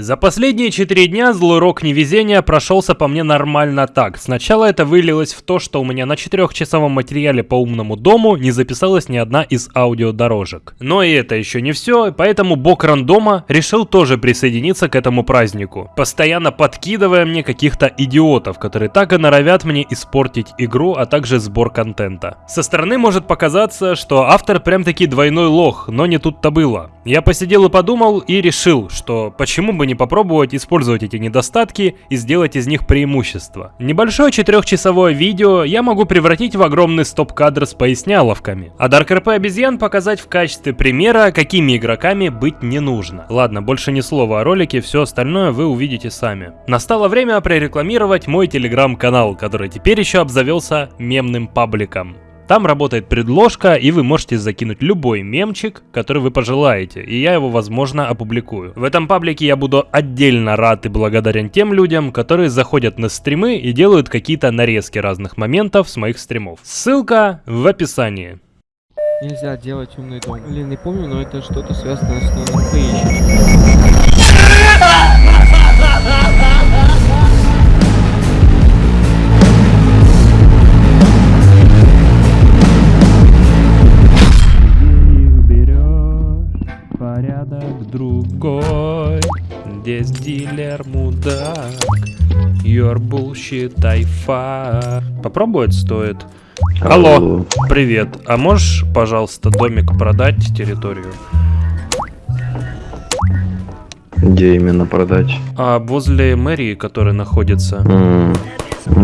За последние 4 дня злой рок невезения прошелся по мне нормально так. Сначала это вылилось в то, что у меня на 4-часовом материале по умному дому не записалась ни одна из аудиодорожек. Но и это еще не все, поэтому бог рандома решил тоже присоединиться к этому празднику, постоянно подкидывая мне каких-то идиотов, которые так и норовят мне испортить игру, а также сбор контента. Со стороны может показаться, что автор прям таки двойной лох, но не тут-то было. Я посидел и подумал и решил, что почему бы не попробовать использовать эти недостатки и сделать из них преимущество. Небольшое четырехчасовое видео я могу превратить в огромный стоп-кадр с поясняловками, а Dark RP обезьян показать в качестве примера, какими игроками быть не нужно. Ладно, больше ни слова о ролике, все остальное вы увидите сами. Настало время прорекламировать мой телеграм-канал, который теперь еще обзавелся мемным пабликом. Там работает предложка, и вы можете закинуть любой мемчик, который вы пожелаете, и я его, возможно, опубликую. В этом паблике я буду отдельно рад и благодарен тем людям, которые заходят на стримы и делают какие-то нарезки разных моментов с моих стримов. Ссылка в описании. Нельзя делать умный дом. Блин, не помню, но это что-то связано с порядок другой Здесь дилер мудак Your bullshit айфа Попробовать стоит Алло. Алло, привет. А можешь, пожалуйста, домик продать территорию? Где именно продать? А возле мэрии, которая находится. Mm,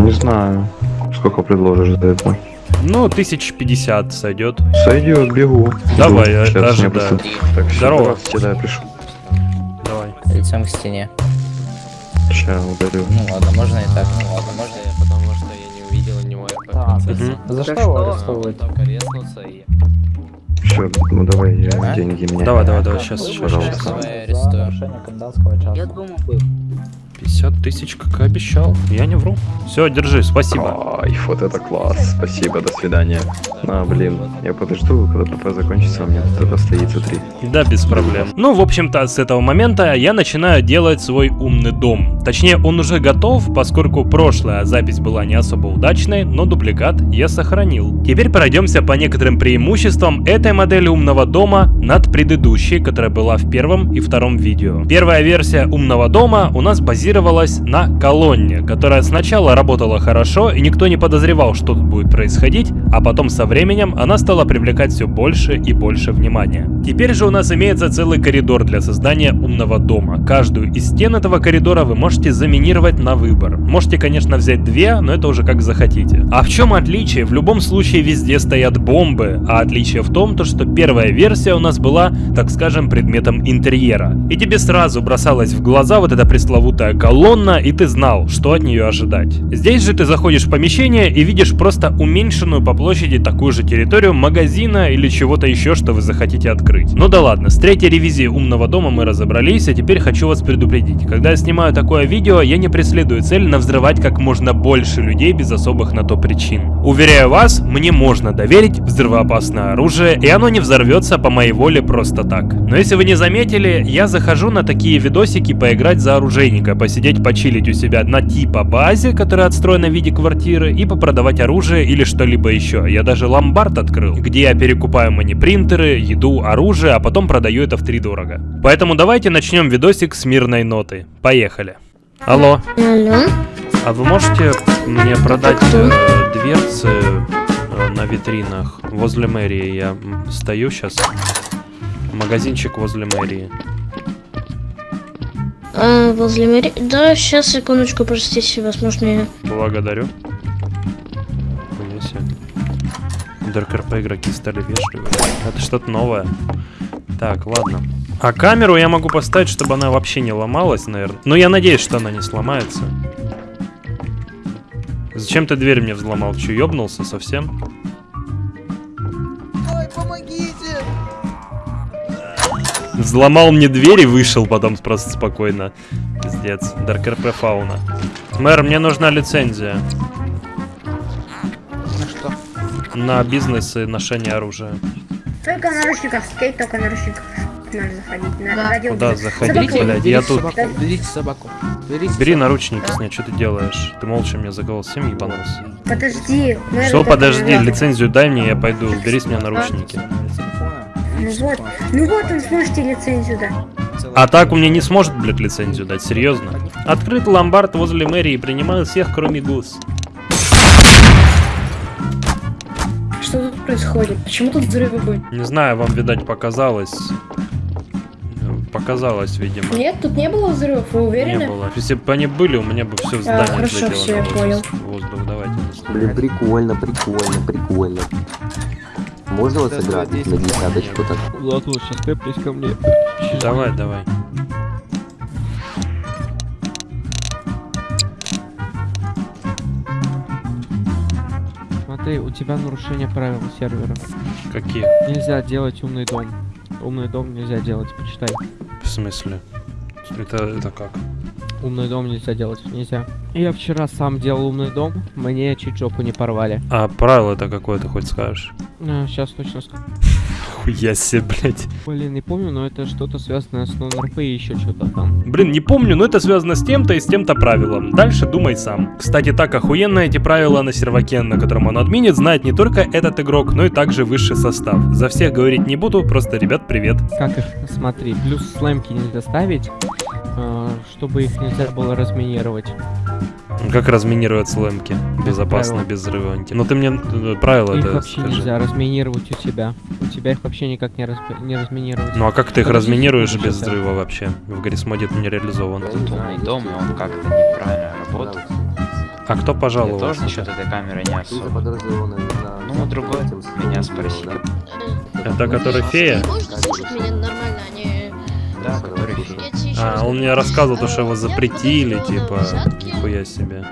не знаю. Сколько предложишь за это? Ну, тысяч пятьдесят сойдет. Сойдет, бегу. Давай, я ожидаю. Так, Здорово. Да, я пришел. Давай. Лицом к стене. Сейчас ударю. Ну ладно, можно и так. Ну ладно, можно и потому что я не увидел у него так, За что его арестовывать? Все, ну давай, я А? деньги мне. Давай, давай, давай, сейчас, сейчас, Пожалуйста. сейчас. Я думал бы. 50 тысяч, как и обещал. Я не вру. Все, держи, спасибо. Айф, вот это класс. Спасибо, до свидания. А, блин, я подожду, когда ПП закончится, у меня тут остается три. Да, без проблем. Ну, в общем-то, с этого момента я начинаю делать свой умный дом. Точнее, он уже готов, поскольку прошлая запись была не особо удачной, но дубликат я сохранил. Теперь пройдемся по некоторым преимуществам этой модели умного дома над предыдущей, которая была в первом и втором видео. Первая версия умного дома у нас базировалась на колонне, которая сначала работала хорошо и никто не подозревал, что тут будет происходить, а потом со временем она стала привлекать все больше и больше внимания. Теперь же у нас имеется целый коридор для создания умного дома. Каждую из стен этого коридора вы можете заминировать на выбор. Можете, конечно, взять две, но это уже как захотите. А в чем отличие? В любом случае везде стоят бомбы, а отличие в том, то, что первая версия у нас была, так скажем, предметом интерьера. И тебе сразу бросалась в глаза вот эта пресловутая колонна, и ты знал, что от нее ожидать. Здесь же ты заходишь в помещение и видишь просто уменьшенную по площади такую же территорию магазина или чего-то еще, что вы захотите открыть. Ну да ладно, с третьей ревизией умного дома мы разобрались, а теперь хочу вас предупредить. Когда я снимаю такое видео, я не преследую цель навзрывать как можно больше людей без особых на то причин. Уверяю вас, мне можно доверить взрывоопасное оружие, и оно не взорвется по моей воле просто так. Но если вы не заметили, я захожу на такие видосики поиграть за оружейника, посидеть почилить у себя на типа базе, которая отстроена в виде квартиры, и попродавать оружие или что-либо еще. Я даже ломбард открыл, где я перекупаю манипринтеры, еду, оружие, а потом продаю это в три дорого. Поэтому давайте начнем видосик с мирной ноты. Поехали. Алло. Алло. А вы можете мне продать э, дверцы э, на витринах возле мэрии? Я стою сейчас. Магазинчик возле мэрии. А, возле мэри... Да, сейчас, секундочку, простите, возможно, я... Благодарю. Нифига ДРКРП игроки стали вежливы. Это что-то новое. Так, ладно. А камеру я могу поставить, чтобы она вообще не ломалась, наверное. Но я надеюсь, что она не сломается. Зачем ты дверь мне взломал? Че, ёбнулся совсем? Взломал мне дверь и вышел потом просто спокойно. Пиздец. Дарк РП фауна. Мэр, мне нужна лицензия На что? на бизнес и ношение оружия. Только наручников, скейт только наручников. надо заходить. Надо радио. Куда заходить, Собаку. блядь? Я Берите тут... собаку, берите собаку. Берите Бери собаку. наручники с ней, что ты делаешь? Ты молча мне за голос всем ебанулся. Подожди. мэр Что, подожди, лицензию дай мне, я пойду. Бери с меня наручники. Ну вот. Ну вот он сможете лицензию дать. А так у меня не сможет, блядь, лицензию дать, серьезно. Открыт ломбард возле мэрии, принимаю всех, кроме гус. Что тут происходит? Почему тут взрывы были? Не знаю, вам, видать, показалось. Показалось, видимо. Нет, тут не было взрывов, вы Не уверены? было. Если бы они были, у меня бы все здание хорошо, взлетело всё, на я воздух. понял. Воздух, давайте. Блин, прикольно, прикольно, прикольно. Можно вот сыграть на десяточку так? Вот сейчас тэпнись ко мне. Давай, давай. Смотри, у тебя нарушение правил сервера. Какие? Нельзя делать умный дом. Умный дом нельзя делать, почитай. В смысле? Это, это как? Умный дом нельзя делать, нельзя. Я вчера сам делал умный дом, мне чуть жопу не порвали. А правило это какое ты хоть скажешь? Сейчас точно скажу. Хуя себе, блядь. Блин, не помню, но это что-то связанное с нон-РП и еще что-то там. Блин, не помню, но это связано с тем-то и с тем-то правилом. Дальше думай сам. Кстати, так охуенно эти правила на серваке, на котором он админит, знает не только этот игрок, но и также высший состав. За всех говорить не буду, просто, ребят, привет. Как их, смотри, плюс слаймки нельзя ставить, а, чтобы их нельзя было разминировать. Как разминировать слэмки? Безопасно, без взрыва. Ну ты мне э, правила их это вообще скажи. нельзя разминировать у тебя. У тебя их вообще никак не, разми- не разминировать. Ну а как ты их разминируешь без я- взрыва вообще? В Гаррисмоде это не реализовано. Я знаю, Умный дом, и он как-то неправильно работает. А кто Я пожаловал? тоже насчет этой камеры не особо. Ну, другой меня стороне, спроси. да? Это который фея? Слушать меня нормально. Да, который А, он мне рассказывал, то, что его Я запретили, типа, нихуя себе.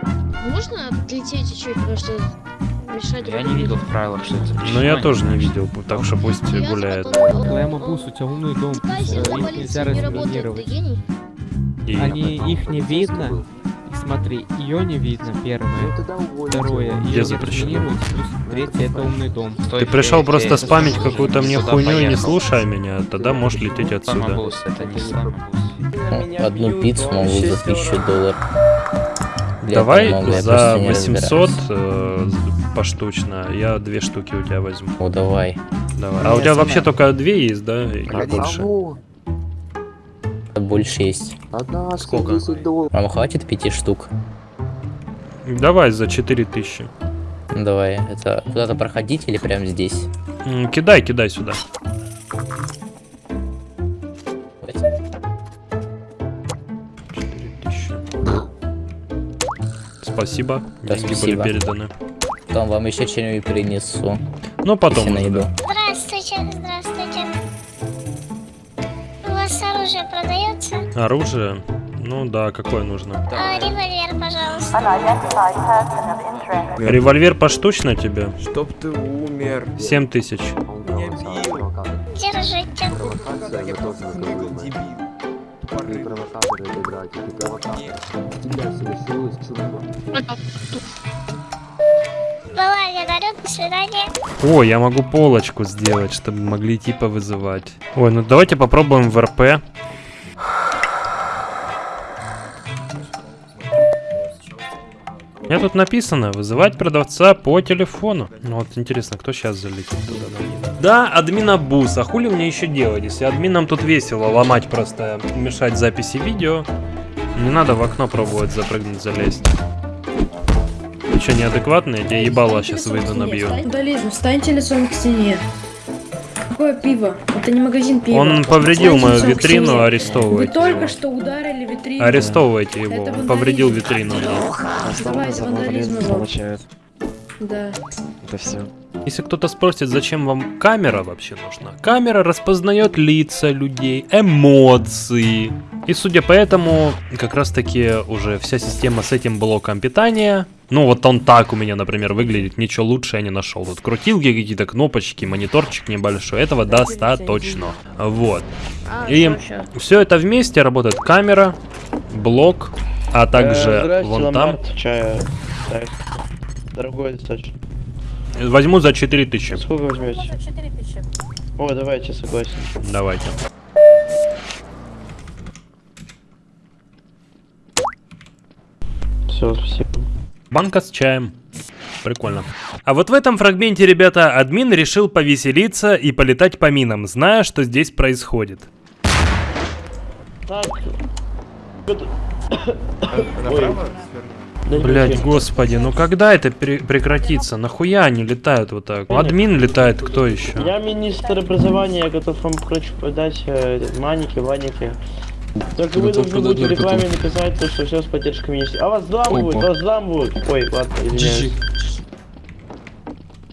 Можно отлететь чуть-чуть, потому что мешать... Я не видел в правилах, что это запрещено. Ну я тоже не видел, так что пусть гуляет. Клэма Бус, у тебя умный дом, Спайсер э, их нельзя разминировать. Они, их не видно. Смотри, ее не видно, Ну первое. Второе, ее. Плюс третье, это умный дом. Стой, Ты пришел фея, просто фея, спамить слушай, какую-то мне хуйню и не слушай меня, тогда можешь лететь отсюда. Ну, Одну пиццу могу за 1000 долларов. Для Давай я за просто не 800 разбираюсь. э, поштучно, я две штуки у тебя возьму. О, давай. Давай. А у тебя вообще только две есть, да? Или больше? Больше есть. Одна, Сколько? 10 долларов. Вам хватит пяти штук? Давай за 4000. Ну, Давай, это куда-то проходить или прямо здесь? М, Кидай, кидай сюда. Давайте. 4000. Спасибо, Да, деньги были спасибо. переданы. Потом вам еще что-нибудь принесу. Ну потом если найду. здравствуйте. Оружие продается? Оружие? Ну да, какое нужно? А, револьвер, пожалуйста. Револьвер поштучно тебе? Чтоб ты умер. 7000. Он провокатор, провокатор. Держите. Ты провокатор этой драки, ты провокатор. Тебя все О, я могу полочку сделать, чтобы могли типа вызывать. Ой, ну давайте попробуем в РП. Меня тут написано, вызывать продавца по телефону. Ну вот интересно, кто сейчас залетит туда? Да, админ Абус, а хули мне еще делать, если админам тут весело ломать просто, мешать записи видео. Не надо в окно пробовать запрыгнуть, залезть. Что, неадекватный? Я тебе ебало сейчас выйду набью. Да лезу, встаньте лицом к стене. Какое пиво? Это не магазин пива. Он повредил мою витрину, стене. Вы арестовывайте только его. что ударили витрину. Арестовывайте его, Это он повредил витрину вандализм его. Да. Это все. Если кто-то спросит, зачем вам камера вообще нужна, камера распознает лица людей, эмоции. И судя по этому, как раз таки уже вся система с этим блоком питания, ну, вот он так у меня, например, выглядит. Ничего лучше я не нашел. Тут крутилки какие-то, кнопочки, мониторчик небольшой. Этого достаточно. Вот. И все это вместе работает камера, блок, а также э, вон там. Дорогой достаточно. Возьму за 4000. Сколько возьмете? О, давайте, согласен. Давайте. Все, спасибо. Банка с чаем. Прикольно. А вот в этом фрагменте, ребята, админ решил повеселиться и полетать по минам, зная, что здесь происходит. Так. Блять, господи, ну когда это пре- прекратится? Нахуя они летают вот так? Админ летает, кто еще? Я министр образования, я готов вам, короче, подать э, маники, ваники. Только вы должны будете в рекламе написать, то, что все с поддержкой министерства. А вас взламывают, вас взламывают. Ой, ладно, извиняюсь.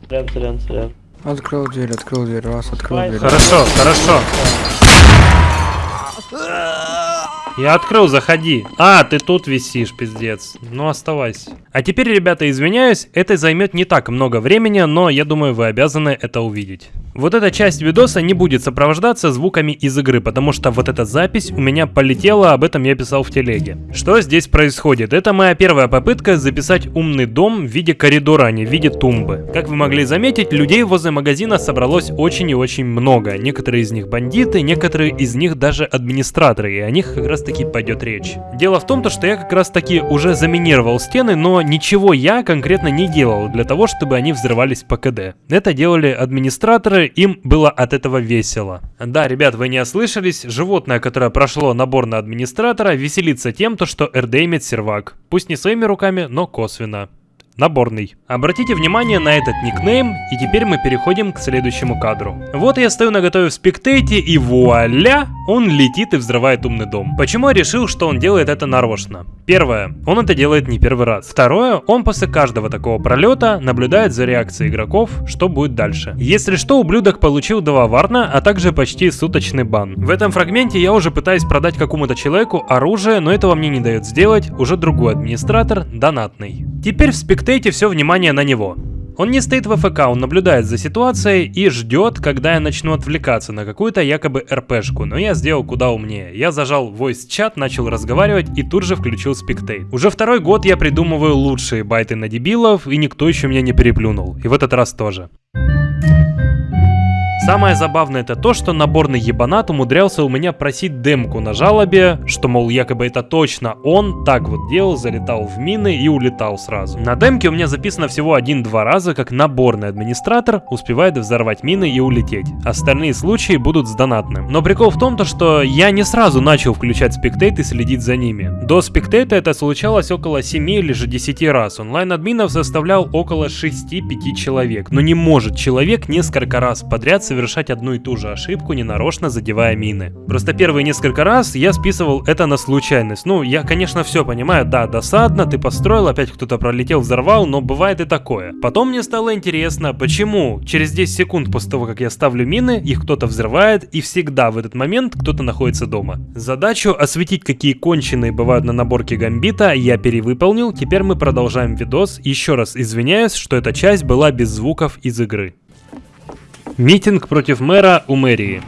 Сорян, сорян, сорян. Открыл дверь, открыл дверь, раз, открыл дверь. Хорошо, хорошо. Я открыл, заходи. А, ты тут висишь, пиздец. Ну, оставайся. А теперь, ребята, извиняюсь, это займет не так много времени, но я думаю, вы обязаны это увидеть. Вот эта часть видоса не будет сопровождаться звуками из игры, потому что вот эта запись у меня полетела, об этом я писал в телеге. Что здесь происходит? Это моя первая попытка записать умный дом в виде коридора, а не в виде тумбы. Как вы могли заметить, людей возле магазина собралось очень и очень много. Некоторые из них бандиты, некоторые из них даже администраторы, и о них как раз таки пойдет речь. Дело в том, то, что я как раз таки уже заминировал стены, но ничего я конкретно не делал для того, чтобы они взрывались по КД. Это делали администраторы, им было от этого весело. Да, ребят, вы не ослышались, животное, которое прошло набор на администратора, веселится тем, то, что РД имеет сервак. Пусть не своими руками, но косвенно. Наборный. Обратите внимание на этот никнейм, и теперь мы переходим к следующему кадру. Вот я стою на готове в спектейте, и вуаля, он летит и взрывает умный дом. Почему я решил, что он делает это нарочно? Первое, он это делает не первый раз. Второе, он после каждого такого пролета наблюдает за реакцией игроков, что будет дальше. Если что, ублюдок получил два варна, а также почти суточный бан. В этом фрагменте я уже пытаюсь продать какому-то человеку оружие, но этого мне не дает сделать уже другой администратор, донатный. Теперь в спектейте все внимание на него. Он не стоит в АФК, он наблюдает за ситуацией и ждет, когда я начну отвлекаться на какую-то якобы РПшку, но я сделал куда умнее. Я зажал voice чат, начал разговаривать и тут же включил спектейт. Уже второй год я придумываю лучшие байты на дебилов, и никто еще меня не переплюнул. И в этот раз тоже. Самое забавное это то, что наборный ебанат умудрялся у меня просить демку на жалобе, что мол якобы это точно он так вот делал, залетал в мины и улетал сразу. На демке у меня записано всего один-два раза, как наборный администратор успевает взорвать мины и улететь. Остальные случаи будут с донатным. Но прикол в том, то, что я не сразу начал включать спектейт и следить за ними. До спектейта это случалось около 7 или же 10 раз. Онлайн админов составлял около 6-5 человек. Но не может человек несколько раз подряд совершать одну и ту же ошибку, ненарочно задевая мины. Просто первые несколько раз я списывал это на случайность. Ну, я, конечно, все понимаю, да, досадно, ты построил, опять кто-то пролетел, взорвал, но бывает и такое. Потом мне стало интересно, почему через 10 секунд после того, как я ставлю мины, их кто-то взрывает, и всегда в этот момент кто-то находится дома. Задачу осветить, какие конченые бывают на наборке гамбита, я перевыполнил, теперь мы продолжаем видос. Еще раз извиняюсь, что эта часть была без звуков из игры. Митинг против мэра у мэрии.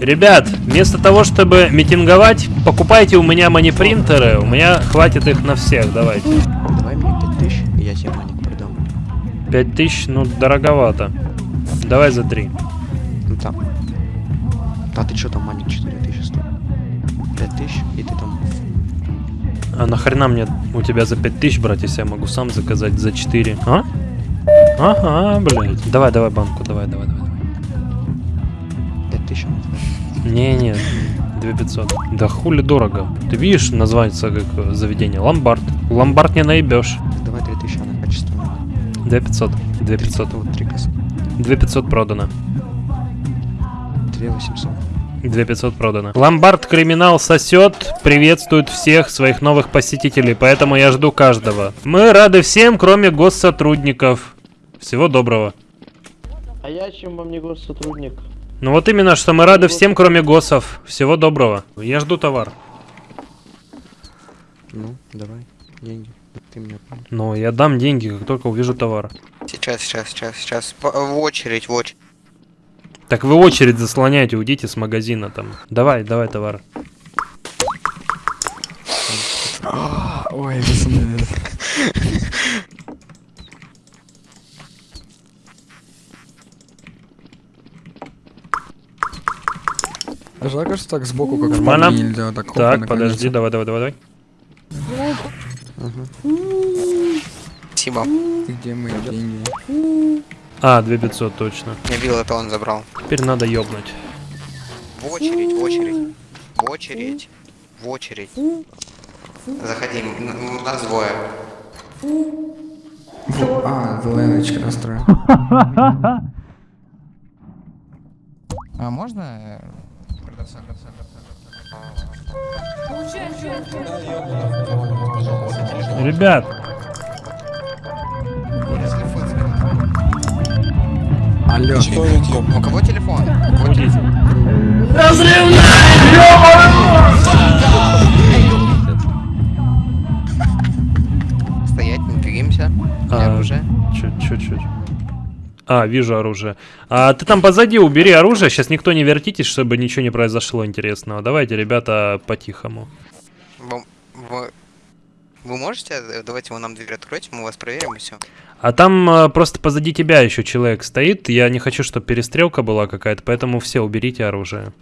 Ребят, вместо того, чтобы митинговать, покупайте у меня манипринтеры, у меня хватит их на всех, давайте. Давай мне 5000, и я тебе маник продам. 5000, ну, дороговато. Давай за 3. Ну там. А ты что там маник 4000 стоит? 5000, и ты там... А нахрена мне у тебя за 5000 брать, если я могу сам заказать за 4? А? Ага, блядь. Давай, давай банку, давай, давай, давай. давай. 5000 он твой. Не-не, 2500. Да хули дорого. Ты видишь, называется как э, заведение? Ломбард. Ломбард не наебешь. Давай 3000, она качественная. 2500. 2500. Это вот 3 коса. 2500 продано. 2800. 2500 продано. Ломбард Криминал сосет, приветствует всех своих новых посетителей, поэтому я жду каждого. Мы рады всем, кроме госсотрудников. Всего доброго. А я чем вам не госсотрудник? Ну вот именно, что мы рады всем, кроме госсов. Всего доброго. Я жду товар. Ну, давай, деньги. Ты мне понял. Ну, я дам деньги, как только увижу товар. Сейчас, сейчас, сейчас, сейчас. По- В очередь, в очередь. Так вы очередь заслоняйте, уйдите с магазина там. Давай, давай товар. Ой, пацаны. Жалко, что так сбоку, как Нормально. PUBG нельзя, так Так, подожди, давай, давай, давай, давай. Спасибо. Где мои деньги? А, 2500 точно. Я видел, это он забрал. Теперь надо ёбнуть. В очередь, в очередь. В очередь. В очередь. Заходи, нас двое. А, ВЛНочка настроил. А можно? Ребят, Алло. У кого телефон? Вот уйдите. Стоять, не двигаемся. А, Оружие. Чуть- Чуть-чуть. А, вижу оружие. А ты там позади убери оружие, сейчас никто не вертитесь, чтобы ничего не произошло интересного. Давайте, ребята, по-тихому. Вы, вы- вы можете? э, Давайте вы нам дверь откройте, мы вас проверим и все. А там э, просто позади тебя еще человек стоит. Я не хочу, чтобы перестрелка была какая-то, поэтому все уберите оружие.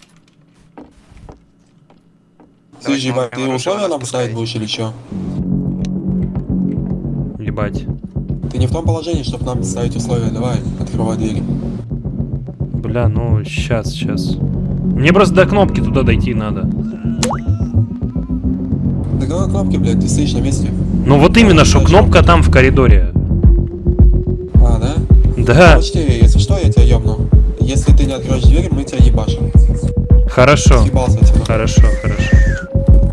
Слушай, ты условия нам ставить будешь или что? Ебать. Ты не в том положении, чтобы нам ставить условия. Давай, открывай двери. Бля, ну сейчас, сейчас. Мне просто до кнопки туда дойти надо. Да какой кнопки, блядь, ты стоишь на месте. Ну вот именно, что кнопка там в коридоре. А, да? Да, Почти, если что, я тебя ёбну. Если ты не откроешь дверь, мы тебя ебашим. хорошо. Съебался типа. Хорошо, хорошо.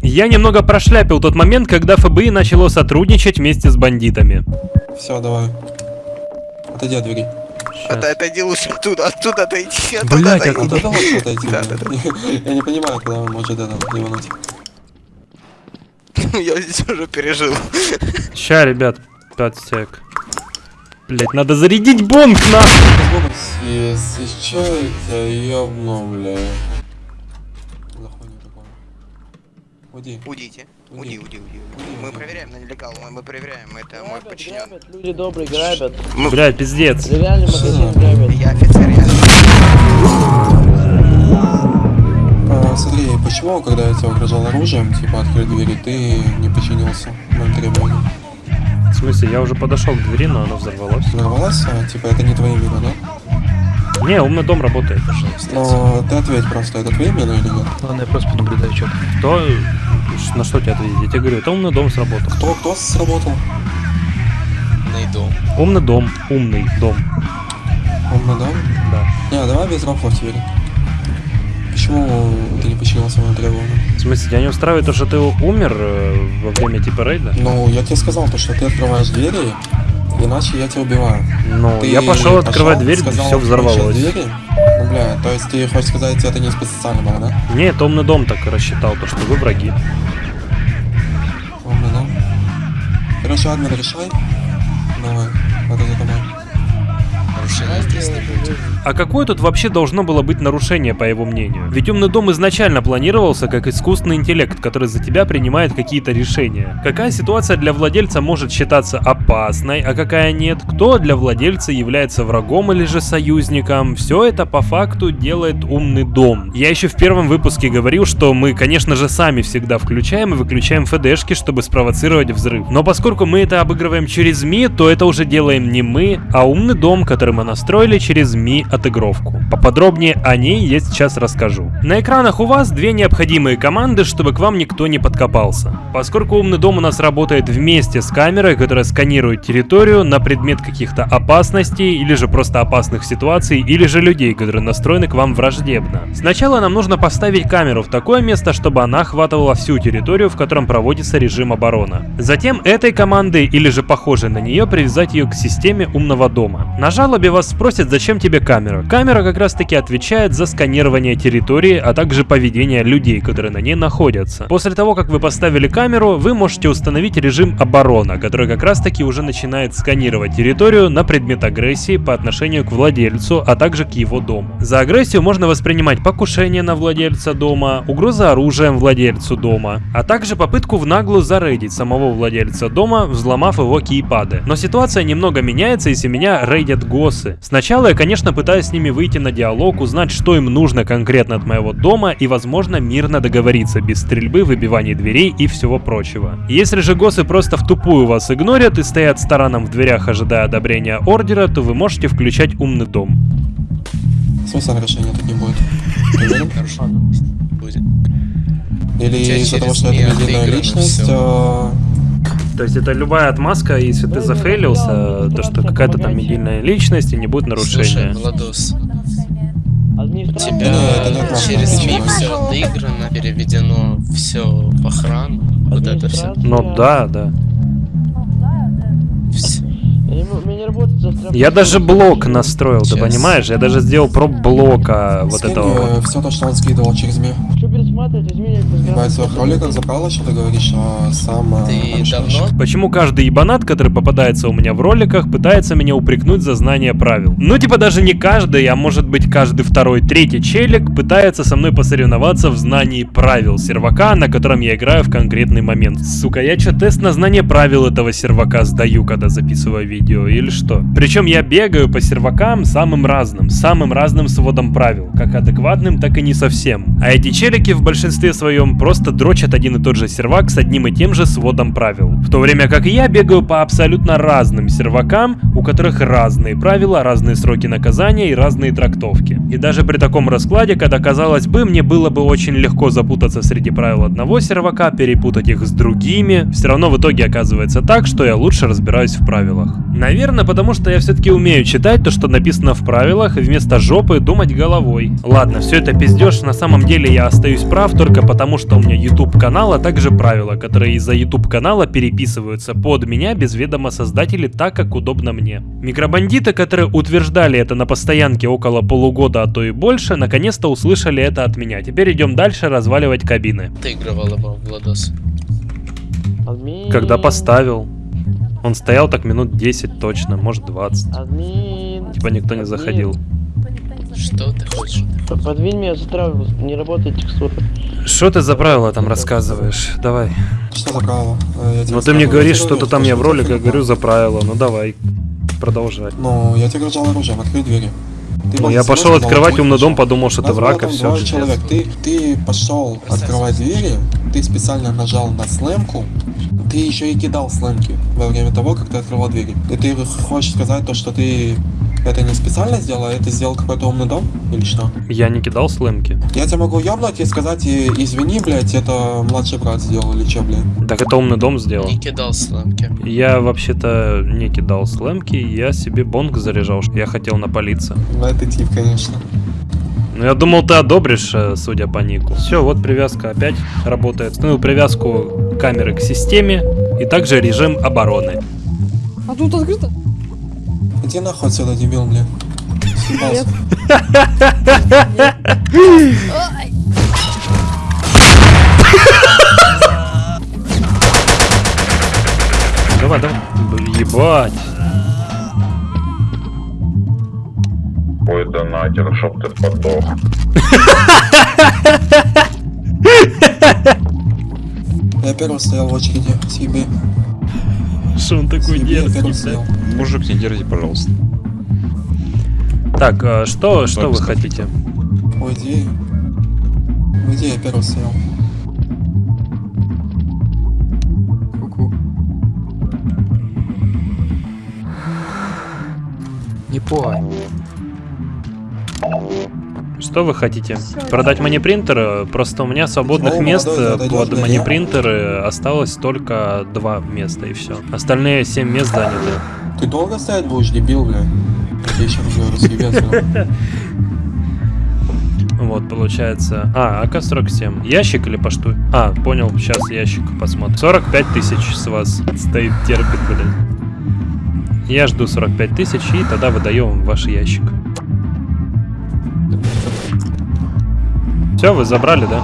Я немного прошляпил тот момент, когда ФБИ начало сотрудничать вместе с бандитами. Все, давай. Отойди от двери. Это, Щас. отойди лучше оттуда, оттуда отойди, оттуда Блядь, отойди. Это лучше. Да, да, Я не понимаю, когда он может это ебануть. Я здесь уже пережил. Ща, ребят, 5 сек. Блять, надо зарядить бомб на. Ёбну, бля. Уйди. Уйдите. Уйди, уйди, уйди. Мы проверяем на нелегал, мы, мы проверяем, это мой Грабят, подчиненный. грабят, люди добрые грабят. Блять, пиздец. Реальный магазин грабят. Я офицер, я А, смотри, почему, когда я тебя угрожал оружием, типа открыть двери, ты не подчинился моим требованиям? В смысле, я уже подошел к двери, но она взорвалась. Взорвалась, а, типа это не твои мины, да? Не, умный дом работает, пожалуйста. Но ты ответь просто, это мины или нет? Ладно, я просто понаблюдаю, что Кто? На что тебе ответить? Я тебе говорю, это умный дом сработал. Кто, кто сработал? Умный дом, умный дом. Умно, да? Да. Не, давай без рофлов теперь. Почему ты не подчинился моим требованиям? В смысле, тебя не устраивает то, что ты умер э, во время типа рейда? Ну, я тебе сказал то, что ты открываешь двери, иначе я тебя убиваю. Ну, Ты я пошел открывать дверь, сказал, все взорвалось. двери. Ну, бля, то есть ты хочешь сказать, это не специально было, да? Не, это умный дом так рассчитал, то, что вы враги. Умно, да? Короче, админ, решай. Давай, это за тобой. А какое тут вообще должно было быть нарушение, по его мнению? Ведь умный дом изначально планировался как искусственный интеллект, который за тебя принимает какие-то решения. Какая ситуация для владельца может считаться опасной, а какая нет? Кто для владельца является врагом или же союзником? Все это по факту делает умный дом. Я еще в первом выпуске говорил, что мы, конечно же, сами всегда включаем и выключаем ФДшки, чтобы спровоцировать взрыв. Но поскольку мы это обыгрываем через МИ, то это уже делаем не мы, а умный дом, который мы настроили через МИ отыгровку. Поподробнее о ней я сейчас расскажу. На экранах у вас две необходимые команды, чтобы к вам никто не подкопался. Поскольку умный дом у нас работает вместе с камерой, которая сканирует территорию на предмет каких-то опасностей, или же просто опасных ситуаций, или же людей, которые настроены к вам враждебно. Сначала нам нужно поставить камеру в такое место, чтобы она охватывала всю территорию, в котором проводится режим оборона. Затем этой командой, или же похожей на нее, привязать ее к системе умного дома. На жалобе вас спросят, зачем тебе камера. Камера как раз таки отвечает за сканирование территории, а также поведение людей, которые на ней находятся. После того, как вы поставили камеру, вы можете установить режим оборона, который как раз таки уже начинает сканировать территорию на предмет агрессии по отношению к владельцу, а также к его дому. За агрессию можно воспринимать покушение на владельца дома, угроза оружием владельцу дома, а также попытку в наглую зарейдить самого владельца дома, взломав его кейпады. Но ситуация немного меняется, если меня рейдят госсы. Сначала я, конечно, пытаюсь с ними выйти на диалог, узнать, что им нужно конкретно от моего дома и, возможно, мирно договориться, без стрельбы, выбивания дверей и всего прочего. Если же госы просто в тупую вас игнорят и стоят стороном в дверях, ожидая одобрения ордера, то вы можете включать умный дом. Смысла решения тут не будет. Или из-за того, что это медийная личность, То есть это любая отмазка, если ты зафейлился, то что какая-то там медийная личность и не будет Слушай, нарушения. Владос, у тебя нормально. через СМИ Почему? все отыграно, переведено все в охрану. Вот это все. Ну да, да. Я даже блок настроил, ты Сейчас. понимаешь? Я даже сделал проб блока вот этого. все то, что он скидывал через МИ. Что пересматривать, изменить Ебать, в своих роликах забрал, что ты говоришь, а сам... а, Ты давно? Почему каждый ебанат, который попадается у меня в роликах, пытается меня упрекнуть за знание правил? Ну, типа даже не каждый, а может быть каждый второй, третий челик пытается со мной посоревноваться в знании правил сервака, на котором я играю в конкретный момент. Сука, я чё, тест на знание правил этого сервака сдаю, когда записываю видео, или что? Причем я бегаю по сервакам самым разным, самым разным сводом правил, как адекватным, так и не совсем. А эти челики в большинстве своем просто дрочат один и тот же сервак с одним и тем же сводом правил. В то время как я бегаю по абсолютно разным сервакам, у которых разные правила, разные сроки наказания и разные трактовки. И даже при таком раскладе, когда казалось бы, мне было бы очень легко запутаться среди правил одного сервака, перепутать их с другими, все равно в итоге оказывается так, что я лучше разбираюсь в правилах. Наверное, потому что я все-таки умею читать то, что написано в правилах, и вместо жопы думать головой. Ладно, все это пиздеж, на самом деле я остаюсь прав только потому, что у меня YouTube канал, а также правила, которые из-за YouTube канала переписываются под меня без ведома создателей так, как удобно мне. Микробандиты, которые утверждали это на постоянке около полугода, а то и больше, наконец-то услышали это от меня. Теперь идем дальше разваливать кабины. Его Владос. Админ. Когда поставил, он стоял так минут 10 точно, может 20. Админ. Типа никто не заходил. Что ты хочешь? Подвинь меня за траву, не работает текстура. Что ты за правила там рассказываешь? Давай. Что за правило? Э, Ну ты мне говоришь, что-то там я в роликах говорю за правила. Ну давай. Продолжай. Ну, я тебе говорил оружием, открой двери. Ты Ну я пошел открывать «Ой, умный дом, пошел». подумал, что было враг, и все. человек. Ты, ты пошел открывать двери, ты специально нажал на слэмку, ты еще и кидал слэмки во время того, как ты открывал двери. И ты хочешь сказать то, что ты это не специально сделал, а это сделал какой-то умный дом? Или что? Я не кидал слэмки. Я тебя могу ёбнуть и сказать, и, извини, блядь, это младший брат сделал или что, блядь? Так это умный дом сделал. Не кидал сламки. Я вообще-то не кидал слэмки, я себе бонг заряжал. Я хотел напалиться. Ну, это тип, конечно. Ну я думал, ты одобришь, э, судя по нику. Все, вот привязка опять работает. Установил привязку камеры к системе и также режим обороны. А тут открыто? Иди нахуй отсюда, дебил, блядь. Съебался. Давай, давай. Ебать. Ой, донатер, чтоб ты подох. Я первый стоял в очереди, съеби. Что он такой дерзкий, блядь? Мужик, не дерзи, пожалуйста. Так, а что, что вы хотите? Уйди. Уйди, я первый стоял. Ку-ку. Не понял. Что вы хотите? Продать манипринтер? Просто у меня свободных мест под манипринтеры осталось только два места и все. Остальные семь мест заняты. Ты долго стоять будешь, дебил, бля? Я еще. Вот, получается... А, АК-47. Ящик или пошту? А, понял, сейчас ящик посмотрим. 45 тысяч с вас стоит, терпит, блин. Я жду 45 тысяч и тогда выдаем ваш ящик. Все, вы забрали, да?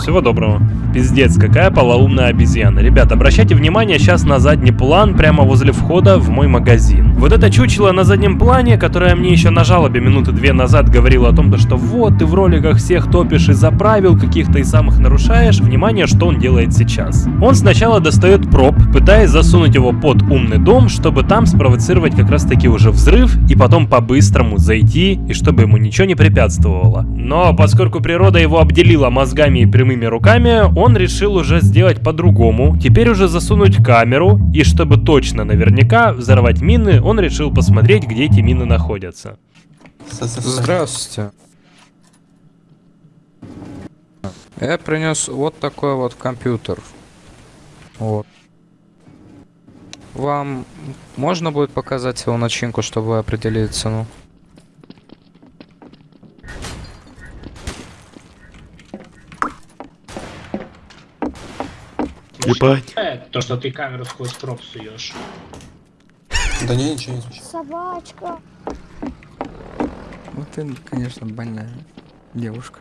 Всего доброго. Пиздец, какая полоумная обезьяна. Ребят, обращайте внимание сейчас на задний план, прямо возле входа в мой магазин. Вот это чучело на заднем плане, которое мне еще на жалобе минуты две назад говорило о том, то, что вот, ты в роликах всех топишь из-за правил каких-то и самых нарушаешь. Внимание, что он делает сейчас. Он сначала достает проб, пытаясь засунуть его под умный дом, чтобы там спровоцировать как раз таки уже взрыв, и потом по-быстрому зайти, и чтобы ему ничего не препятствовало. Но поскольку природа его обделила мозгами и прямыми руками, он решил уже сделать по-другому. Теперь уже засунуть камеру, и чтобы точно наверняка взорвать мины, он решил посмотреть, где эти мины находятся. Здравствуйте. Я принес вот такой вот компьютер. Вот. Вам можно будет показать его начинку, чтобы вы определили цену? Ебать. То, что ты камеру сквозь проб суешь. Да не, ничего не случилось. Собачка. Вот ты, конечно, больная девушка.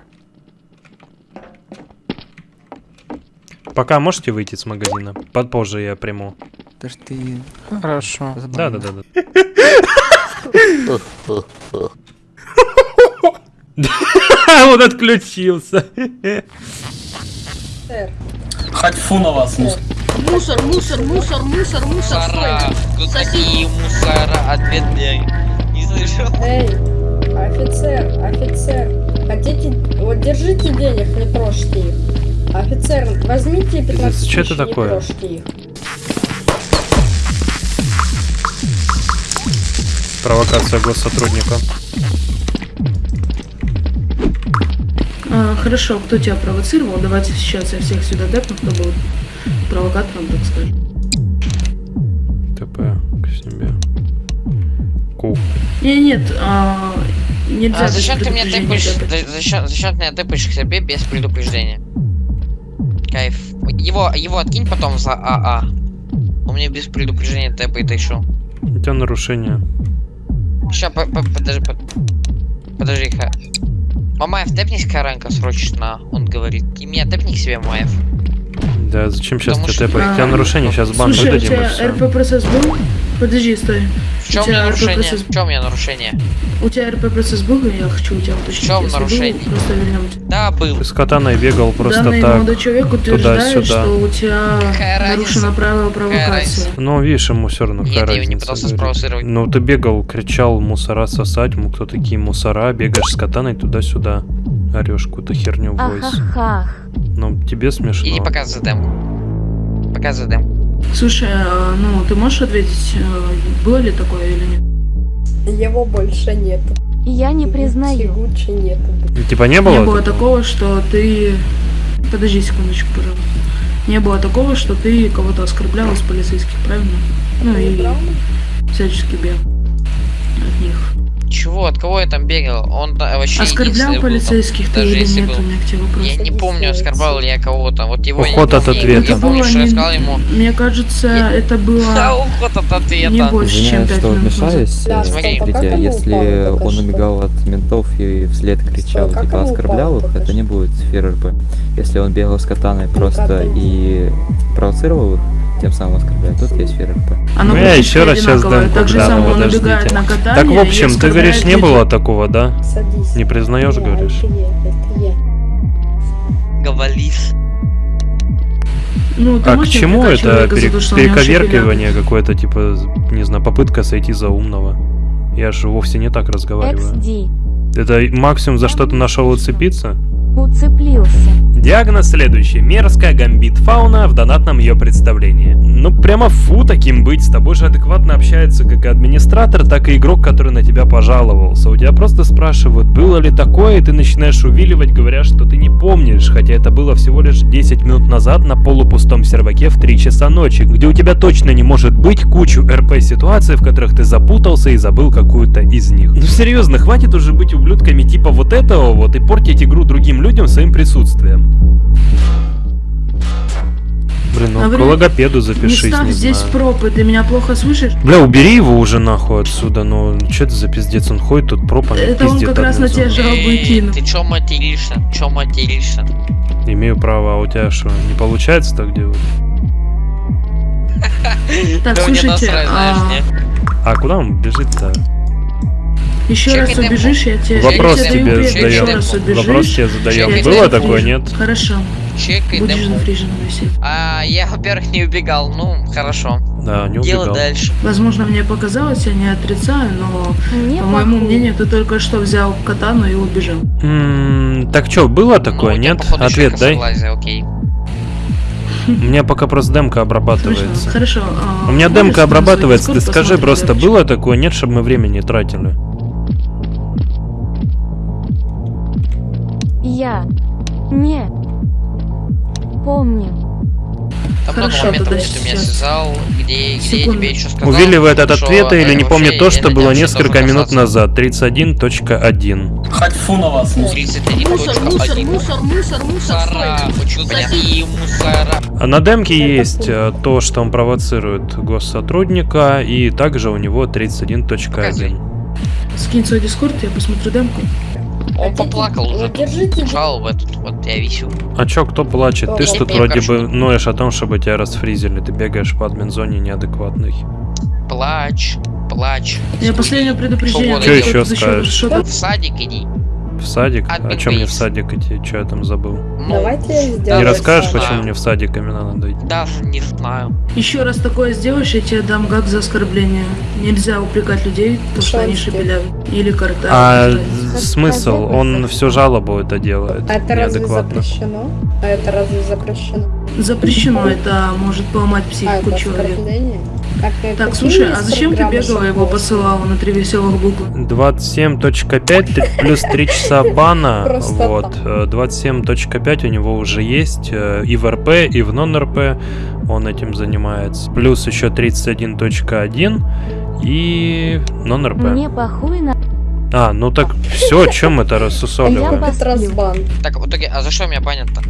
Пока можете выйти с магазина? Попозже я приму. Да ж ты... Хорошо. Да, да, да, да. Он отключился. Хоть фу на вас, мусор. Мусор, мусор, мусор, мусор, мусор, стой. Какие мусора от бедных. Не слышал? Эй, офицер, офицер, хотите, вот держите денег, не трожьте их. Офицер, возьмите 15 Что тысяч, это не такое? трожьте их. Провокация госсотрудника. А, хорошо, кто тебя провоцировал? Давайте сейчас я всех сюда депну, кто был провокатором, так сказать. ТП к себе. Ку. Не, нет, а, нельзя А зачем ты меня тэпаешь? Зачем, зачем ты меня тэпаешь к себе без предупреждения? Кайф. Его, его откинь потом за АА. У меня без предупреждения тэпает еще. У тебя нарушение. Ща, по, по- подожди, по- подожди-ка. Мамаев, тэпнись Каренко срочно, он говорит. И меня тэпни к себе, Мамаев. Да, зачем сейчас что- тэпать? У тебя А, нарушение, сейчас бан Слушай, у выдадим и тебя все. РП процесс был? Подожди, стой. В чем у меня нарушение? процесс, В чем у меня нарушение? у тебя РП процесс был, я хочу у тебя уточнить. В чем Если был, нарушение? просто вернем. Да, был. Ты с катаной бегал просто Данный так. молодой человек утверждает, туда-сюда. что у тебя Какая нарушено разница? правило провокации. Ну, видишь, ему все равно Нет, я не пытался спровоцировать. Ну, ты бегал, кричал мусора сосать, му кто такие мусора, бегаешь с катаной туда-сюда, орешь какую-то херню в войс. Ну, тебе смешно. Иди показывай демку. Показывай демку. Слушай, а, ну ты можешь ответить, а, было ли такое или нет? Его больше нет. Я не признаю. Лучше нет. Типа не было? Не было такого? что ты... Подожди секундочку, пожалуйста. Не было такого, что ты кого-то оскорблял из полицейских, правильно? Ну и всячески них. Чего? От кого я там бегал? Он да, вообще Оскорблял был полицейских ты Даже или если нет? был. У меня к тебе вопрос. Я не помню, оскорблял ли я кого-то. Вот его Уход от ответа. Я помню, было что я не- сказал ему. Мне кажется, это Да, было уход от ответа. не больше, чем Извиняюсь, пять что минут назад. вмешаюсь. Да, смотри, Смотрите, если он убегал от ментов и вслед кричал, типа оскорблял их, это не будет сфера РП. Если он бегал с катаной просто как и провоцировал их, тем самым оскорбляет, тут есть сфера РП. Оно Ну, я еще раз сейчас дам Так же самое он убегает на катание Так, в общем, ты говоришь, не было такого, да? Садись. Не признаешь, Я, говоришь? Это я, это я. Говоришь. Ну, А к чему это пере- то, перековеркивание какое-то, типа, не знаю, попытка сойти за умного? Я же вовсе не так разговариваю. XD. Это максимум за что-то нашел уцепиться? Уцепился. Диагноз следующий. Мерзкая гамбит фауна в донатном ее представлении. Ну, прямо фу таким быть. С тобой же адекватно общается как администратор, так и игрок, который на тебя пожаловался. У тебя просто спрашивают, было ли такое, и ты начинаешь увиливать, говоря, что ты не помнишь, хотя это было всего лишь 10 минут назад на полупустом серваке в 3 часа ночи, где у тебя точно не может быть кучу РП-ситуаций, в которых ты запутался и забыл какую-то из них. Ну серьезно, хватит уже быть ублюдками типа вот этого вот и портить игру другим людям своим присутствием. Блин, ну Говорю, к логопеду Не запишись, ставь не здесь знаю. пропы, ты меня плохо слышишь? Бля, убери его уже нахуй отсюда, ну что это за пиздец, он ходит тут пропами Это он как раз на тебя Эй, кинул. ты чё материшься? Чё материшься? Имею право, а у тебя что, не получается так делать? Так, слушайте, а? А куда он бежит-то? Еще раз убежишь, я тебе, Вопрос я тебе задаем. Вопрос тебе задаем. Было такое, нет? Хорошо, Чекай будешь напряжен висеть. А, я, во-первых, не убегал. Ну, хорошо. Да, не Дело убегал. дальше. Возможно, мне показалось, я не отрицаю, но, Мне по моему мнению, ты только что взял катану и убежал. М, Так что, было такое, Ну, у тебя, нет? походу, Ответ дай. согласия, окей. У меня пока просто демка обрабатывается. Хорошо. а, У меня демка обрабатывается, ты скажи просто, было такое, нет, чтобы мы время не тратили. Я. Не. Помню. Там Хорошо, много моментов, тогда где ты меня связал, где, где я тебе еще сказал. Увиливает от ответа или не помнит то, что было несколько минут назад. 31.1. Хоть фу на вас, мусор. 31.1. мусор, мусор, плохие мусора. А на демке есть э, то, что он провоцирует госсотрудника, и также у него 31.1. Скинь свой дискорд, я посмотрю демку. Он поплакал уже, тут ушал в этот, вот я висю. А чё, кто плачет? Ты тут мне вроде бы ноешь о том, чтобы тебя расфризили. Ты бегаешь по админ-зоне неадекватный. Плачь, плачь. Я последнее предупреждение. Что еще скажешь? что-то- В садик иди. В садик? А Админ чё мне в садик идти? Чё я там забыл? Ну, Давайте я Не расскажешь, сам. почему мне в садик именно надо идти? даже не знаю. Еще раз такое сделаешь, я тебе дам гак за оскорбление. Нельзя упрекать людей, то, что они шепелявы. Или карта. А смысл? Он всю жалобу это делает. А это разве запрещено? А это разве запрещено? Запрещено, это может поломать А, психику это человека. Так, э, слушай, а зачем ты бегала его посылала на три веселых буквы? 27.5 т- плюс 3 часа бана. Вот. э, 27.5 у него уже есть. э, И в РП, и в нон-РП он этим занимается. Плюс еще 31.1 и нон-РП. Мне похуй на... А, ну так все, чем это рассусоливаем? Так, в итоге, а за что меня банят-то?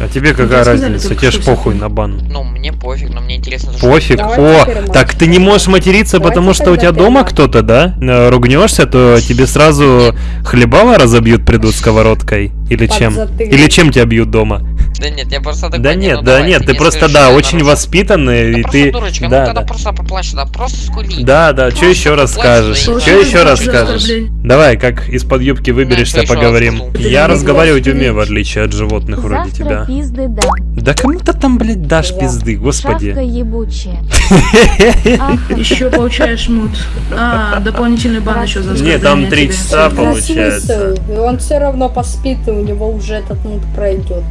А тебе какая разница? Тебе ж похуй на бан. Ну, мне пофиг, но мне интересно. Пофиг. О, так ты не можешь материться, потому что у тебя дома кто-то, да? Э, Ругнешься, то тебе сразу хлебало разобьют, придут сковородкой. Или чем? Или чем тебя бьют дома? Да нет, я просто такой, Да не, нет, ну да давай, нет, ты просто, да, очень нарушил. воспитанный, Да и ты... дурочка, ну Да, тогда да. просто поплачь, да, просто скули. Да, да, что еще расскажешь? Что еще расскажешь? Давай, как из-под юбки выберешься, поговорим. Я разговаривать умею, в отличие от животных вроде тебя. Да кому-то там, блядь, дашь Да. пизды, господи. Еще получаешь мут. А, дополнительный бан еще за Не, там три часа получается. Он все равно поспит, и у него уже этот мут пройдет.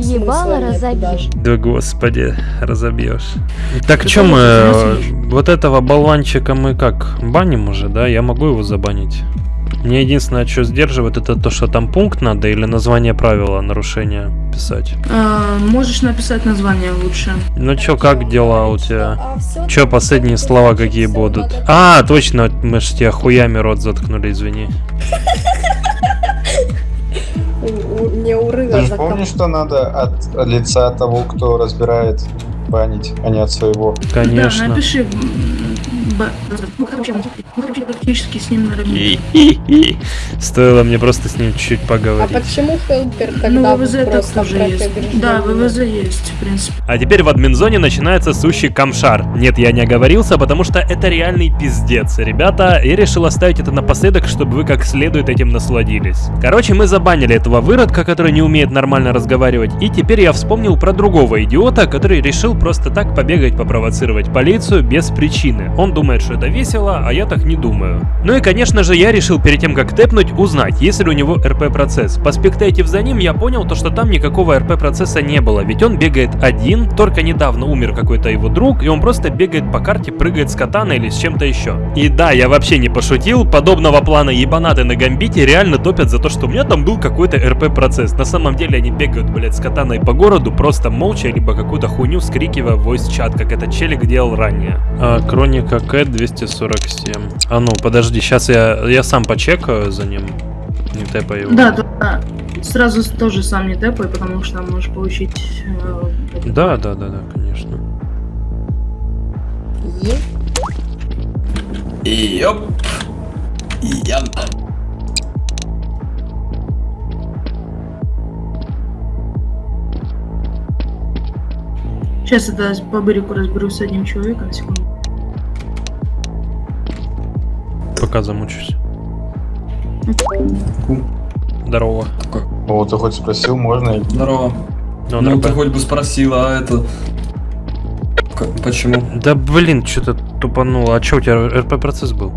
Ебало даже. Да господи, разобьешь. Так что тоже мы, э, вот этого болванчика мы как, баним уже, да? Я могу его забанить? Мне единственное, что сдерживает, это то, что там пункт надо или название правила нарушения писать. А, можешь написать название лучше. Ну чё, как дела у тебя? А Чё, последние слова какие будут? А, точно, мы ж тебе хуями рот заткнули, извини. Мне урыва Ты же помнишь, что надо от лица того, кто разбирает, банить, а не от своего? Конечно. Да, напиши. Ну, ну, короче, практически с ним наравне. Стоило мне просто с ним чуть-чуть А поговорить. почему Хелпер тогда Ну, ВВЗ так просто тоже есть. Да, ВВЗ есть, в принципе. А теперь в админзоне начинается сущий камшар. Нет, я не оговорился, потому что это реальный пиздец, ребята. Я решил оставить это напоследок, чтобы вы как следует этим насладились. Короче, мы забанили этого выродка, который не умеет нормально разговаривать, и теперь я вспомнил про другого идиота, который решил просто так побегать попровоцировать полицию без причины. Он думает, что это весело, а я так не думаю. Ну и конечно же, я решил перед тем, как тэпнуть, узнать, есть ли у него РП-процесс. Поспектатив за ним, я понял то, что там никакого РП-процесса не было, ведь он бегает один, только недавно умер какой-то его друг, и он просто бегает по карте, прыгает с катаной или с чем-то еще. И да, я вообще не пошутил, подобного плана ебанаты на гамбите реально топят за то, что у меня там был какой-то РП-процесс. На самом деле они бегают, блядь, с катаной по городу, просто молча, либо какую-то хуйню скрикивая в voice-чат, как этот челик делал ранее. А, Кроника Red 247. А ну, подожди, сейчас я, я сам почекаю за ним. Не тэпай его. Да, да, да. Сразу тоже сам не тэпай, потому что можешь получить... Э, да, да, да, да, конечно. Йоп. Ям. Сейчас я по бырику разберусь с одним человеком, секунду. Пока замучусь. Здорово. О, ты хоть спросил, можно? и- Здорово. Ну, Ну, РП. ты хоть бы спросил, а это... Почему? Да блин, что-то тупануло. А что у тебя РП процесс был?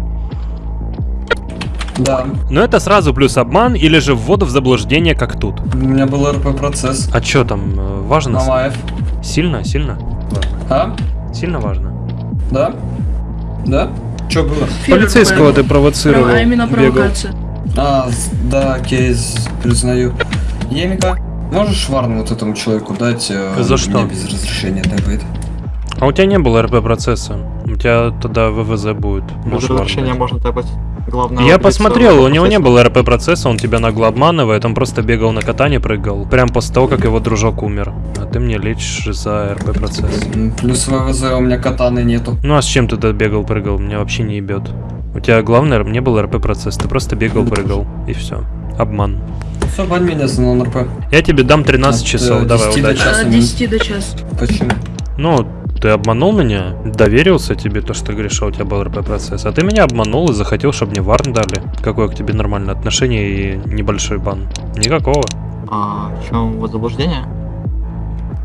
Да. Ну это сразу плюс обман или же ввод в заблуждение, как тут. У меня был РП процесс. А что там э, важно? Мамаев. Сильно, сильно? А? Сильно важно. Да? Да? Что было? Полицейского ты провоцировал. А именно бегал. провокация. А, да, кейс, признаю. Емика, можешь шварну вот этому человеку дать? э, За что? Мне без разрешения тэпает. А у тебя не было РП процесса. У тебя тогда ВВЗ будет. Без разрешения можно тэпать главного Я посмотрел, у него не было РП процесса, он тебя нагло обманывает, он просто бегал на катане, прыгал. Прям после того, как его дружок умер. А ты мне лечишь за РП процесс. Плюс ВВЗ у меня катаны нету. Ну а с чем ты тогда бегал, прыгал? Меня вообще не ебет. У тебя главное не был РП процесс, ты просто бегал, прыгал. И все. Обман. Все, бань меня за нон-РП. Я тебе дам 13 От, часов, э, давай, 10 до удачи. часа. От 10 до часа. Почему? Ну, ты обманул меня, доверился тебе, то, что ты говоришь, что у тебя был РП процесс, а ты меня обманул и захотел, чтобы мне варн дали. Какое к тебе нормальное отношение и небольшой бан? Никакого. А в чем вот заблуждение?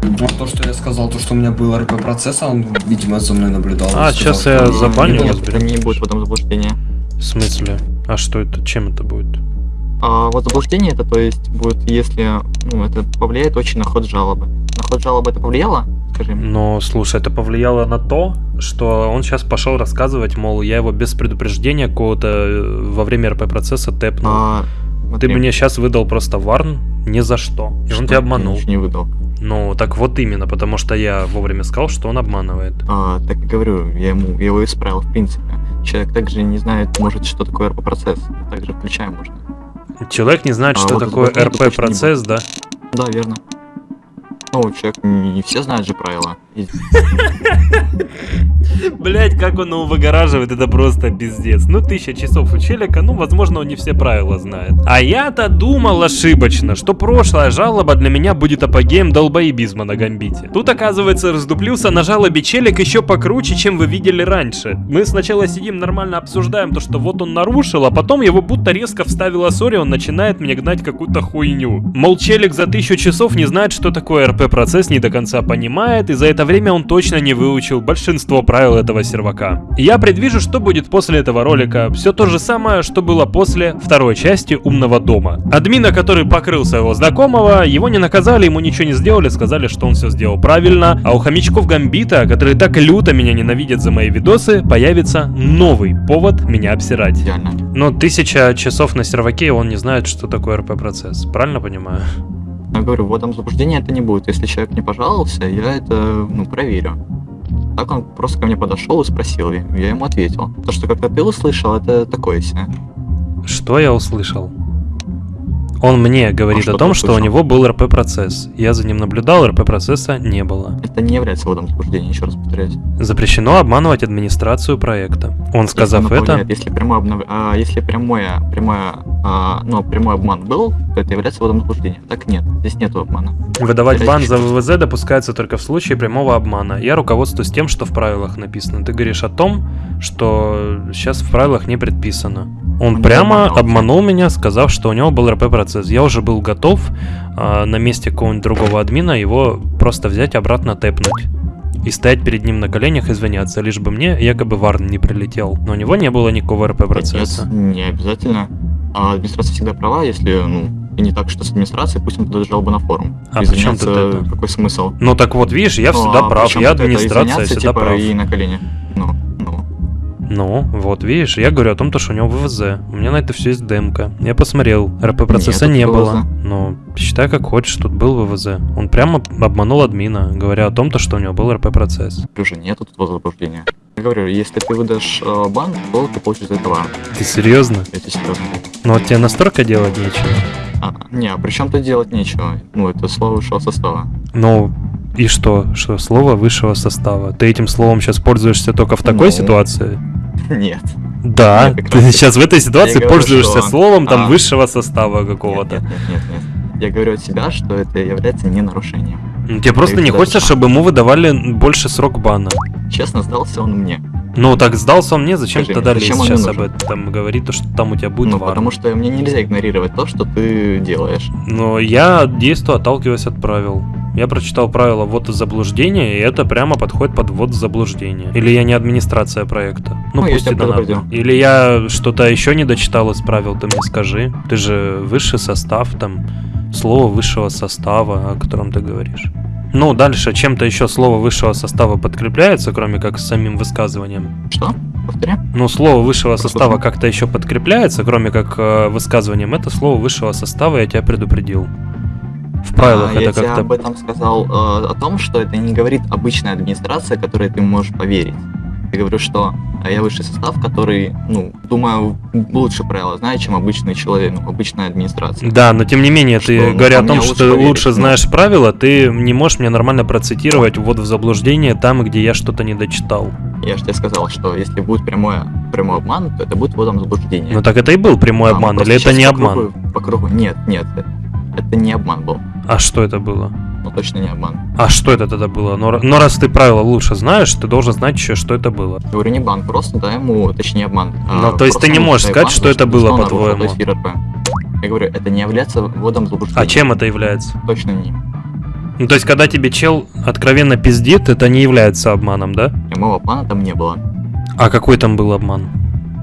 Вот то, что я сказал, то, что у меня был РП процесс, а он, видимо, за мной наблюдал. А, сказал, сейчас я забаню вас, это не будет потом заблуждения. В смысле? А что это? Чем это будет? А вот заблуждение это, то есть, будет, если, ну, это повлияет очень на ход жалобы. На ход жалобы это повлияло? Скажи мне. Но, слушай, это повлияло на то, что он сейчас пошел рассказывать, мол, я его без предупреждения какого-то э, во время РП процесса тэпнул. А, Ты смотри, мне сейчас выдал просто варн ни за что. И что? он тебя обманул. Я не выдал. Ну, так вот именно, потому что я вовремя сказал, что он обманывает. А, так и говорю, я ему я его исправил, в принципе. Человек также не знает, может, что такое РП-процесс. Также включаем можно. Человек не знает, А что вот такое РП-процесс, да? Да, верно. Ну, человек не все знают же правила. Блять, как он его выгораживает, это просто пиздец. Ну, тысяча часов у челика, ну, возможно, он не все правила знает. А я-то думал ошибочно, что прошлая жалоба для меня будет апогеем долбоебизма на гамбите. Тут, оказывается, раздуплился на жалобе челик еще покруче, чем вы видели раньше. Мы сначала сидим нормально обсуждаем то, что вот он нарушил, а потом его будто резко вставила сори, он начинает мне гнать какую-то хуйню. Мол, челик за тысячу часов не знает, что такое РП-процесс, не до конца понимает, и за это время он точно не выучил большинство правил этого сервака. Я предвижу, что будет после этого ролика. Все то же самое, что было после второй части Умного дома. Админа, который покрыл своего знакомого, его не наказали, ему ничего не сделали, сказали, что он все сделал правильно. А у хомячков Гамбита, которые так люто меня ненавидят за мои видосы, появится новый повод меня обсирать. Но тысяча часов на серваке, он не знает, что такое РП-процесс. Правильно понимаю? Я говорю, вводом заблуждения это не будет. Если человек не пожаловался, я это, ну, проверю. Так он просто ко мне подошел и спросил, я ему ответил. То, что как-то ты услышал, это такое себе. Что я услышал? Он мне говорит что о том, что у него был РП-процесс. Я за ним наблюдал, РП-процесса не было. Это не является вводом заблуждения, еще раз повторяюсь. Запрещено обманывать администрацию проекта. Он, сказав если это, Если прямой, обнав- а, если прямое, прямое, а, ну, прямой обман был, то это является вводом заблуждения. Так нет, здесь нет обмана. выдавать бан за. ВВЗ допускается только в случае прямого обмана. Я руководствуюсь тем, что в правилах написано. Ты говоришь о том, что сейчас в правилах не предписано. Он Он прямо обманул. обманул меня, сказав, что у него был РП-процесс. Я уже был готов а, на месте какого-нибудь другого админа его просто взять обратно тэпнуть. И стоять перед ним на коленях извиняться, лишь бы мне якобы варн не прилетел. Но у него не было никакого РП-процесса. Не обязательно. А администрация всегда права, если, ну, и не так, что с администрацией, пусть он подает жалобу на форум. А при чем тут это? какой смысл? Ну так вот, видишь, я Ну, всегда а прав, я это? администрация, всегда типа, прав. и на колени. Ну, вот, видишь, я говорю о том, то, что у него ВВЗ. У меня на это все есть демка. Я посмотрел, РП-процесса Нет, не было. ВВЗ. Ну, считай как хочешь, тут был ВВЗ. Он прямо обманул админа, говоря о том, то, что у него был РП-процесс. Уже нету тут заблуждения. Я говорю, если ты выдашь э, бан, то ты получишь за это варн. Ты серьезно? Это серьезно. Ну вот тебе настолько делать нечего. А, не, а при чем тут делать нечего? Ну, это слово высшего состава. Ну, и что? Что слово высшего состава? Ты этим словом сейчас пользуешься только в такой Ну. ситуации? Нет. Да, Нет, ты сейчас в этой ситуации говорю, пользуешься что- словом там А. высшего состава какого-то. Нет, нет, нет, нет. Я говорю от себя, что это является не нарушением. Ну, Тебе просто не хочется, чтобы ему выдавали больше срок бана. Честно, сдался он мне. Ну, так сдался он мне, зачем Скажи, тогда зачем сейчас об этом говорит, то, что там у тебя будет Ну, вар? потому что мне нельзя игнорировать то, что ты делаешь. Но я действую, отталкиваясь от правил. Я прочитал правила ввод в заблуждение, и это прямо подходит под ввод в заблуждение. Или я не администрация проекта. Ну, Ну, пусть и предупредил. Или я что-то еще не дочитал из правил, ты мне скажи. Ты же высший состав, там, слово высшего состава, о котором ты говоришь. Ну, дальше чем-то еще слово высшего состава подкрепляется, кроме как самим высказыванием. Что? Повтори. Ну, слово высшего состава как-то еще подкрепляется, кроме как э, высказыванием. Это слово высшего состава я тебя предупредил. В правилах А, это я как-то... об этом сказал э, о том, что это не говорит обычная администрация, которой ты можешь поверить. Я говорю, что а я высший состав, который, ну, думаю, лучше правила знает, чем обычный человек, ну, обычная администрация. Да, но тем не менее, ты, Что, ну, говоря о по том, что лучше ты поверить, лучше ну. знаешь правила, ты не можешь мне нормально процитировать ввод в заблуждение там, где я что-то не дочитал. Я же тебе сказал, что если будет прямой, прямой обман, то это будет вводом заблуждения. Ну так это и был прямой А, мы обман, или это не по обман? кругу- по кругу. Нет, нет, это не обман был. А что это было? Ну точно не обман. А что это тогда было? Но, но раз ты правила лучше знаешь, ты должен знать еще, что это было. Говорю, не бан, просто дай ему, точнее обман. Ну, а, то есть ты не можешь сказать, бан что это было, по-твоему? Я говорю, это не является вводом заблуждения. А чем это является? Точно не. Ну то есть, когда тебе чел откровенно пиздит, это не является обманом, да? Прямого обмана там не было. А какой там был обман?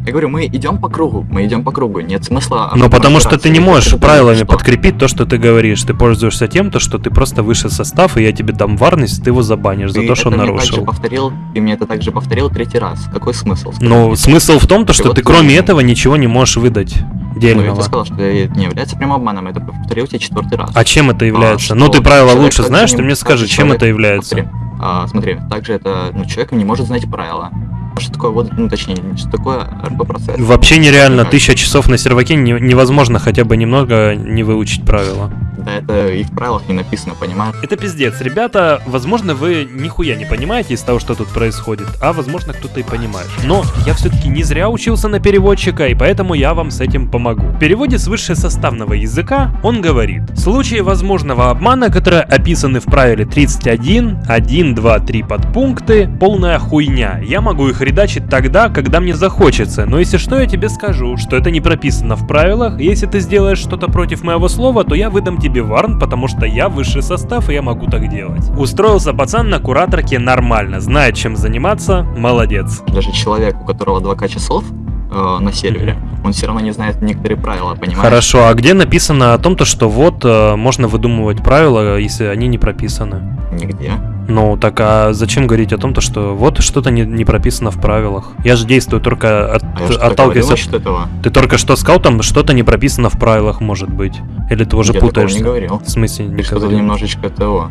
Я говорю, мы идем по кругу, мы идем по кругу, нет смысла... Ну, потому что ты не можешь это правилами что? подкрепить то, что ты говоришь. Ты пользуешься тем, то, что ты просто высший состав, и я тебе дам варность, ты его забанишь за Ты то, что он также нарушил. повторил, ты мне это также повторил третий раз. Какой смысл? Ну, смысл в том, то, что вот ты ты- кроме этого ничего не можешь выдать Ну, я дельного. сказал, что это не является прямым обманом, это повторил тебе четвертый раз. А чем это является? что ну, ты правила лучше знаешь, ты мне скажи, чем это является? Смотри, а, смотри, также это, ну, человек не может знать правила. Что такое вот, ну, точнее, что такое РП-процесс? Вообще нереально, тысяча часов на серваке не- невозможно хотя бы немного не выучить правила. Да это и в правилах не написано, понимаешь? Это пиздец, ребята, возможно, вы нихуя не понимаете из того, что тут происходит, а возможно, кто-то и понимает. Но я все-таки не зря учился на переводчика, и поэтому я вам с этим помогу. В переводе с высшесоставного языка он говорит, случаи возможного обмана, которые описаны в правиле 31, 1, 2, 3 подпункты, полная хуйня. Я могу их редачить тогда, когда мне захочется, но если что, я тебе скажу, что это не прописано в правилах, если ты сделаешь что-то против моего слова, то я выдам тебе варн, потому что я высший состав, и я могу так делать. Устроился пацан на кураторке нормально, знает чем заниматься, молодец. Даже человек, у которого 2К часов э, на сервере, он все равно не знает некоторые правила, понимаешь? Хорошо, а где написано о том, то, что вот э, можно выдумывать правила, если они не прописаны? Нигде. Ну, так а зачем говорить о том, то, что вот что-то не, не прописано в правилах? Я же действую только от, А я отталкиваясь от... этого? Ты только что сказал, там что-то не прописано в правилах, может быть. Или ты уже Я путаешься? не говорил. В смысле не что-то немножечко того.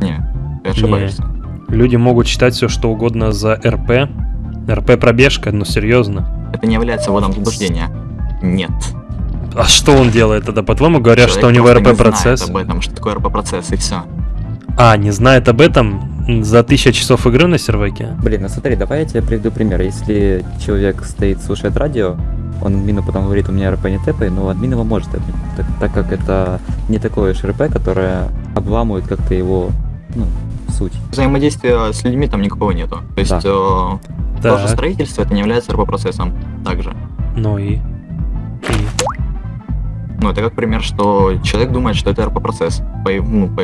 Не, ты ошибаешься. Люди могут читать все, что угодно за РП. РП пробежка, ну серьезно. Это не является вводом заблуждения. Нет. А что он делает тогда? По-твоему, говорят, что у него Человек не РП-процесс? знает об этом, что такое РП-процесс, и все. А, не знает об этом за тысяча часов игры на серваке? Блин, ну смотри, давай я тебе приведу пример. Если человек стоит, слушает радио, он админу потом говорит, у меня РП не тэпай, но админ его может тэпать, так, так как это не такое уж РП, которое обламывает как-то его, ну, суть. Взаимодействия с людьми там никакого нету. То есть Да. э, Так. тоже строительство это не является РП-процессом также. Ну и... Ну, это как пример, что человек думает, что это РП-процесс, по, ну, по,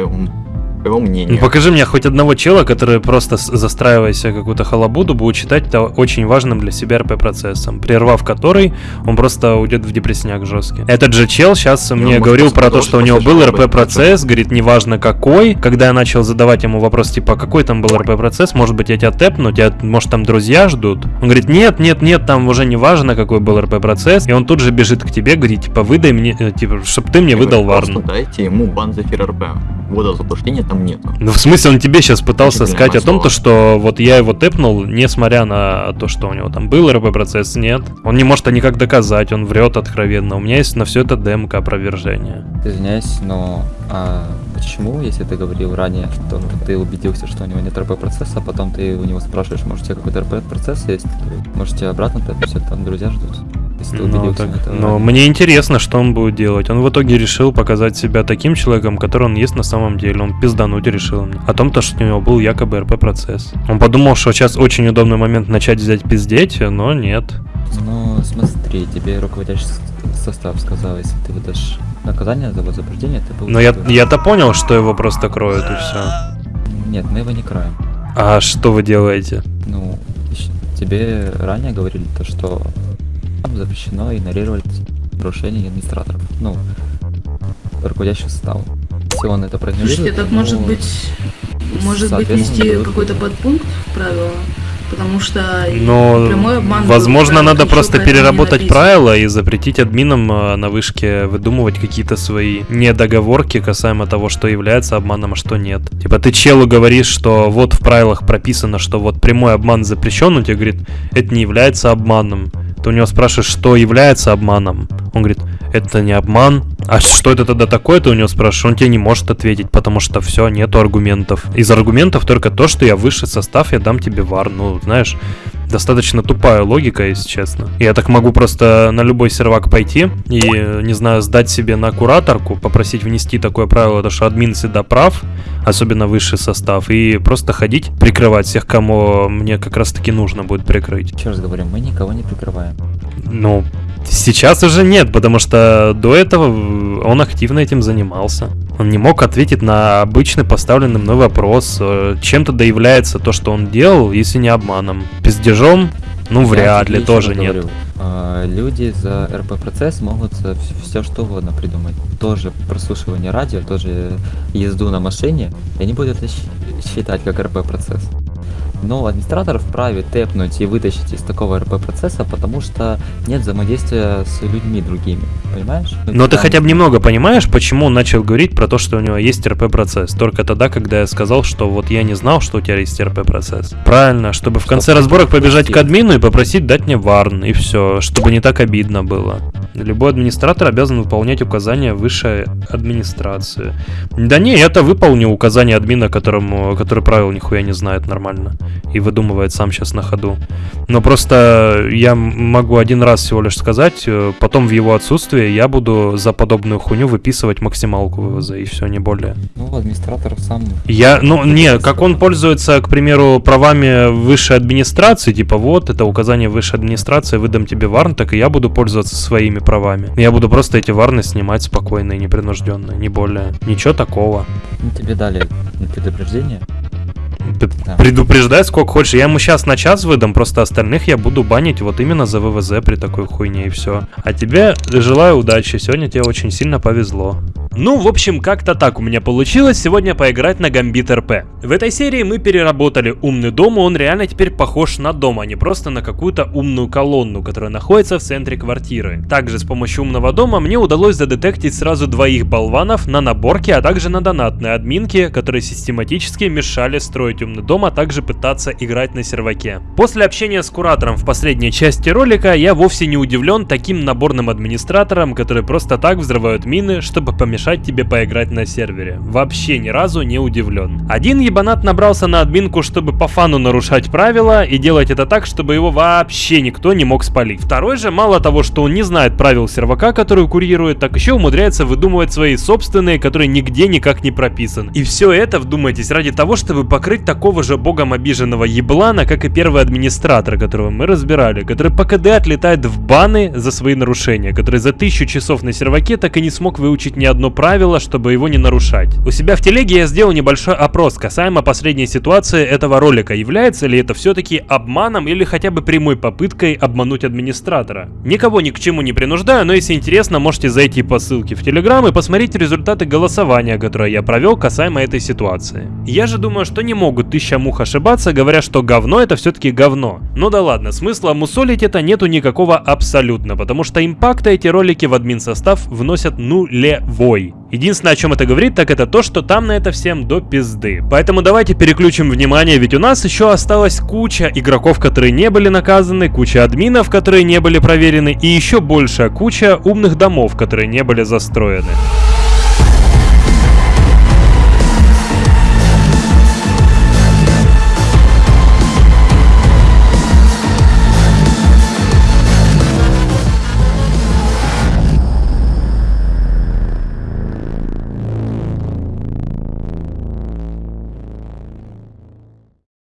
его- по его мнению. Ну, покажи мне хоть одного чела, который просто застраивая себе какую-то халабуду, будет считать это очень важным для себя РП-процессом, прервав который, он просто уйдет в депрессняк жесткий. Этот же чел сейчас мне может, говорил про то, что у него был РП-процесс, говорит, неважно какой. Когда я начал задавать ему вопрос, типа, какой там был РП-процесс, может быть, я тебя тэпну, тебя, может, там друзья ждут? Он говорит, нет, нет, нет, там уже не важно, какой был РП-процесс. И он тут же бежит к тебе, говорит, типа, выдай мне, э, типа, чтобы ты мне выдал говорю, просто варн. дайте ему бан за эфир РП. Ввода заблуждения там нету. Ну, в смысле, он тебе сейчас пытался Очень сказать о том, то, что вот я его тэпнул, несмотря на то, что у него там был РП-процесс, нет. Он не может это никак доказать, он врет откровенно. У меня есть на все это демка опровержения. Извиняюсь, но а почему, если ты говорил ранее, что ну, ты убедился, что у него нет РП-процесса, а потом ты у него спрашиваешь, может, у тебя какой-то РП-процесс есть, может, тебя обратно тэпать, а там друзья ждут? Ну, так, этом. но мне интересно, что он будет делать. Он в итоге решил показать себя таким человеком, который он есть на самом деле. Он пиздануть решил мне. О том, то, что у него был якобы РП-процесс. Он подумал, что сейчас очень удобный момент начать взять пиздеть, но нет. Ну, смотри, тебе руководящий состав сказал, если ты выдашь наказание за возбуждение, ты Но я, получишь- я-то понял, что его просто кроют и все. Нет, мы его не краем. А что вы делаете? Ну, тебе ранее говорили то, что запрещено игнорировать нарушения администраторов. Ну, руководящего состава. Если он это проигнорирует, Слушайте, так ну, может быть, может быть нести какой-то подпункт в правила? Потому что Но, прямой обман... возможно, был, надо просто переработать правила и запретить админам э, на вышке выдумывать какие-то свои недоговорки касаемо того, что является обманом, а что нет. Типа ты челу говоришь, что вот в правилах прописано, что вот прямой обман запрещен, он тебе говорит, это не является обманом. Ты у него спрашиваешь, что является обманом. Он говорит, это не обман. А что это тогда такое, ты у него спрашиваешь, он тебе не может ответить, потому что все, нету аргументов. Из аргументов только то, что я высший состав, я дам тебе вар. Ну, знаешь, достаточно тупая логика, если честно. Я так могу просто на любой сервак пойти и, не знаю, сдать себе на кураторку, попросить внести такое правило, то что админ всегда прав, особенно высший состав, и просто ходить, прикрывать всех, кому мне как раз таки нужно будет прикрыть. Еще раз говорю, мы никого не прикрываем. Ну, сейчас уже нет, потому что до этого э, он активно этим занимался. Он не мог ответить на обычный поставленный мной вопрос, э, чем тогда является то, что он делал, если не обманом. Пиздежом? Ну, Я вряд ли, тоже нет. а, люди за РП-процесс могут все что угодно придумать. Тоже прослушивание радио, тоже езду на машине, и они будут считать как РП-процесс. Но администратор вправе тэпнуть и вытащить из такого РП-процесса, потому что нет взаимодействия с людьми другими. Понимаешь? Но ты хотя бы немного понимаешь, почему он начал говорить про то, что у него есть РП-процесс. Только тогда, когда я сказал, что вот я не знал, что у тебя есть РП-процесс. Правильно, чтобы в конце разборок побежать к админу и попросить дать мне варн, и все, чтобы не так обидно было. Любой администратор обязан выполнять указания высшей администрации. Да не, я-то выполню указание админа, которому, который правил нихуя не знает нормально. И выдумывает сам сейчас на ходу. Но просто я могу один раз всего лишь сказать, э, потом в его отсутствие я буду за подобную хуйню выписывать максималку ВВЗ, и все, не более. Ну, администратор сам... Я, ну, не, как он пользуется, к примеру, правами высшей администрации, типа вот, это указание высшей администрации, выдам тебе варн, так и я буду пользоваться своими правами. Я буду просто эти варны снимать спокойно и непринужденно, не более. Ничего такого. Ну, тебе дали предупреждение. П- Предупреждай сколько хочешь. Я ему сейчас на час выдам, просто остальных я буду банить вот именно за ВВЗ при такой хуйне и все. А тебе желаю удачи. Сегодня тебе очень сильно повезло. Ну, в общем, как-то так у меня получилось сегодня поиграть на Гамбит РП. В этой серии мы переработали умный дом, и он реально теперь похож на дом, а не просто на какую-то умную колонну, которая находится в центре квартиры. Также с помощью умного дома мне удалось задетектить сразу двоих болванов на наборке, а также на донатной админке, которые систематически мешали строить умный дом, а также пытаться играть на серваке. После общения с куратором в последней части ролика я вовсе не удивлен таким наборным администратором, которые просто так взрывают мины, чтобы помешать тебе поиграть на сервере. Вообще ни разу не удивлен. Один ебанат набрался на админку, чтобы по фану нарушать правила и делать это так, чтобы его вообще никто не мог спалить. Второй же, мало того, что он не знает правил сервака, который курирует, так еще умудряется выдумывать свои собственные, которые нигде никак не прописан. И все это, вдумайтесь, ради того, чтобы покрыть такого же богом обиженного еблана, как и первый администратор, которого мы разбирали, который по КД отлетает в баны за свои нарушения, который за тысячу часов на серваке так и не смог выучить ни одно правило, чтобы его не нарушать. У себя в телеге я сделал небольшой опрос касаемо последней ситуации этого ролика. Является ли это все-таки обманом или хотя бы прямой попыткой обмануть администратора? Никого ни к чему не принуждаю, но если интересно, можете зайти по ссылке в Телеграм и посмотреть результаты голосования, которое я провел касаемо этой ситуации. Я же думаю, что не могут тысяча мух ошибаться, говоря, что говно это все-таки говно. Ну да ладно, смысла мусолить это нету никакого абсолютно, потому что импакта эти ролики в админ состав вносят нулевой. Единственное, о чем это говорит, так это то, что там на это всем до пизды. Поэтому давайте переключим внимание, ведь у нас еще осталась куча игроков, которые не были наказаны, куча админов, которые не были проверены, и еще большая куча умных домов, которые не были застроены.